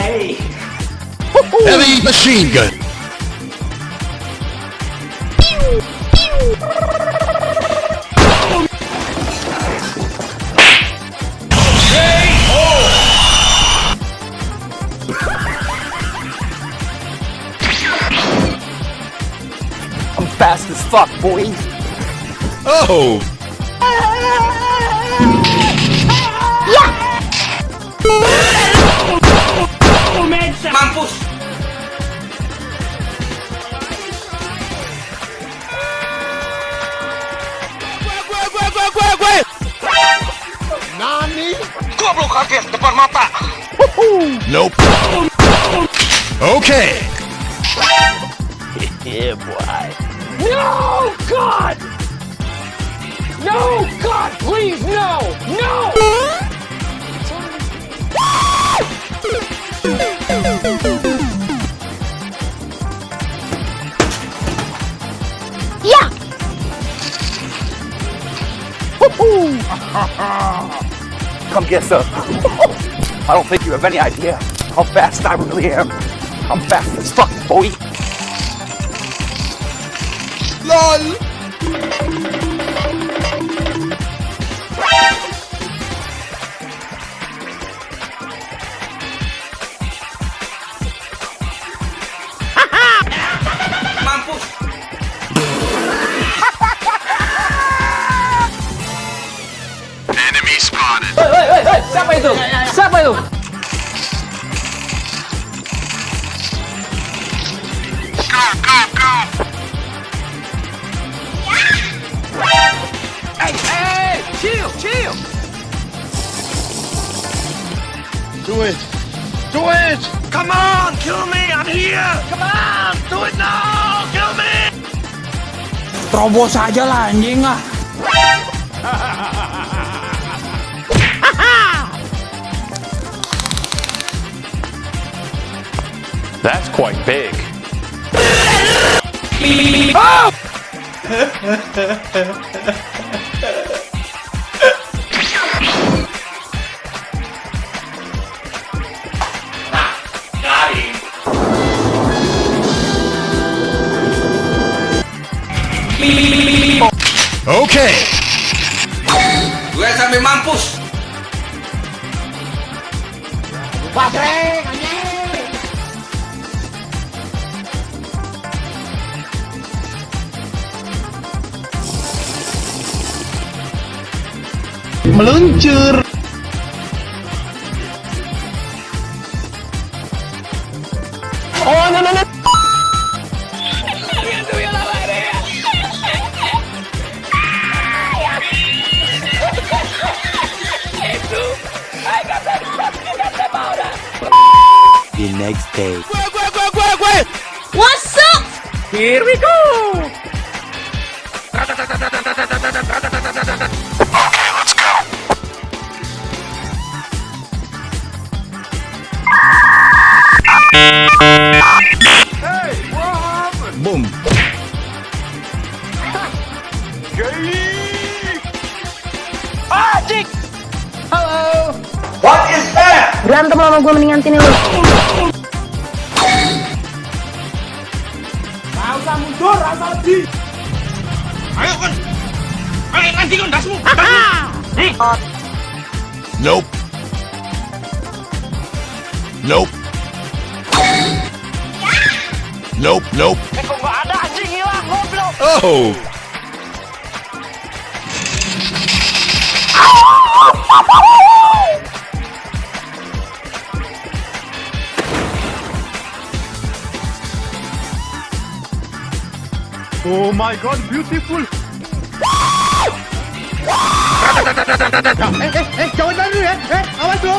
I'm. Heavy machine gun. I'm fast as fuck, boy. Oh, Mampus! Goblok kaget depan mata! nope. Okay. Yeah, boy. No, God! No, God, please, no! No! Come get some. I don't think you have any idea how fast I really am. I'm fast as fuck, boy. LOL. Do it. Do it. Come on, kill me! I'm here! Come on! Do it now! Kill me! Terobos aja lah anjing ah. That's quite big. Okay. Gue sampai mampus! Meluncur. The next day. What's up? Here we go. Okay, let's go. Boom. Berantem sama gue mendingan sini lu. Ayo kan! Ayo nanti kan dasmu! Nope. Nope. Nope, nope. Goblok. Oh. Oh Oh my god, beautiful. eh, eh, eh, jangan dulu ya. Eh, eh, awas lo.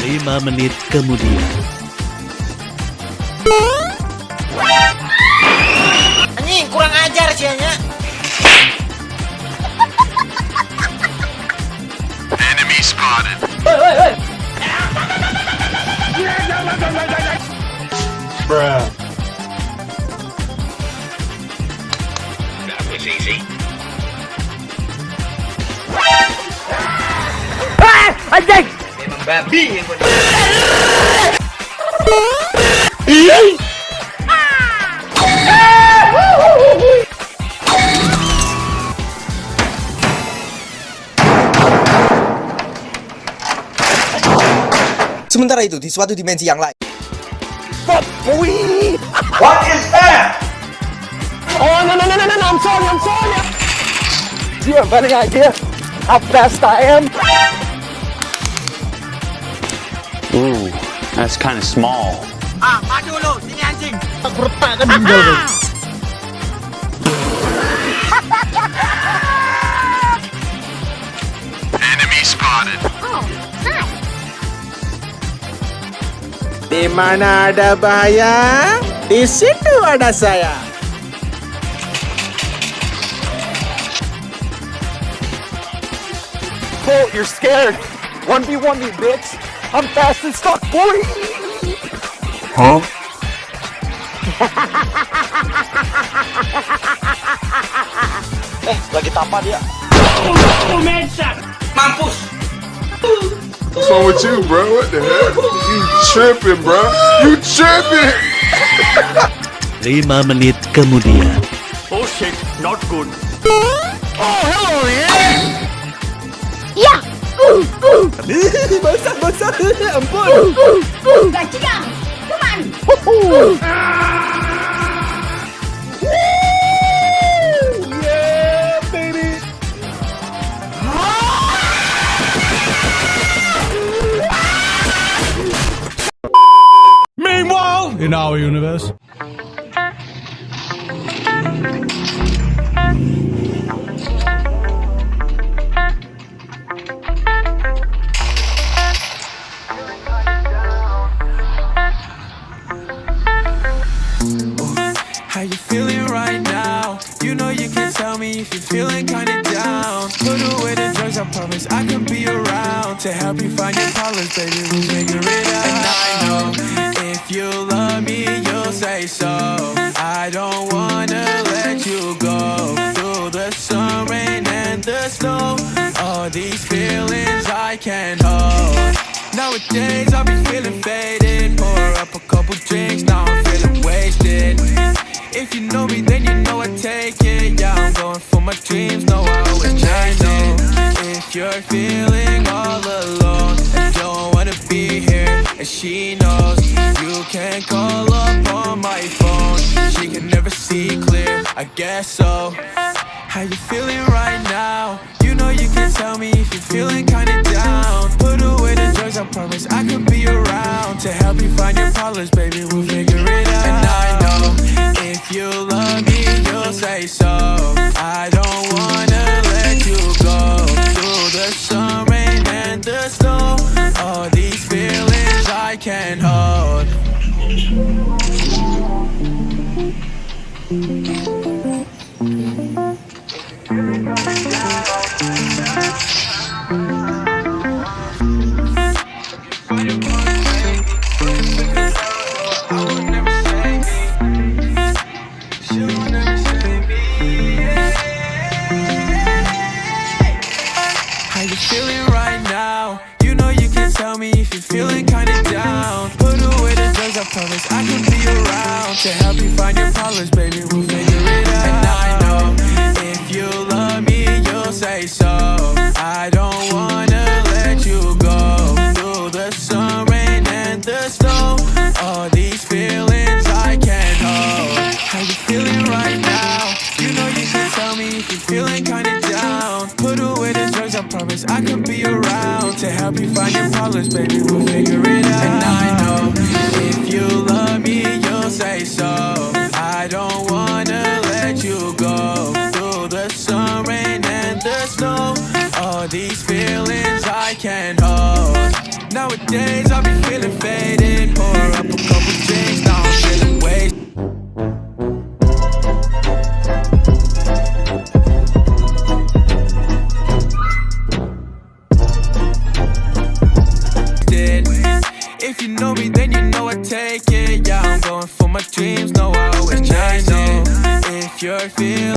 Lima menit kemudian. Anjing, kurang ajar sih hanya. Enemy spotted. Wait, wait, wait. Bruh. Anjing! Memang babi yang buat Sementara itu, di suatu dimensi yang lain! What is that? Oh, no, no, no, no, no, no, I'm sorry, I'm sorry! Do you have any idea how fast I am? Ooh, that's kind of small. Ah, maju lu, sini anjing. Enemy spotted. Oh, nice. Di mana ada bahaya, di situ ada saya. Colt, you're scared. 1v1 me, bitch. I'm fast as fuck, boy! Huh? Eh, lagi tapa dia. Mampus. What's wrong with you, bro? What the hell? You tripping, bro? You tripping? 5 menit kemudian. Oh shit, not good. Ya! Uh, uh, ampun. baby. Meanwhile, In our universe. Help you find your colors, baby. We'll figure it out. And I know if you love me, you'll say so. I don't wanna let you go through the sun, rain, and the snow. All these feelings I can't hold. Nowadays I be feeling faded. Pour up a couple drinks, now I'm feeling wasted. If you know me, How you feeling right now? You know you can tell me if you're feeling kinda down. Put away the drugs, I promise I could be around to help you find your colors, baby. We'll figure it out. And I know if you love me, you'll say so. I don't wanna let you go through the sun, rain, and the snow. All these feelings I can't hold. Yeah. Help you find your colors, baby. We'll figure it out. And I know if you love me, you'll say so. I don't wanna let you go through the sun, rain, and the snow. All these feelings I can't hold. Nowadays I be feeling faded. Pour up a couple drinks,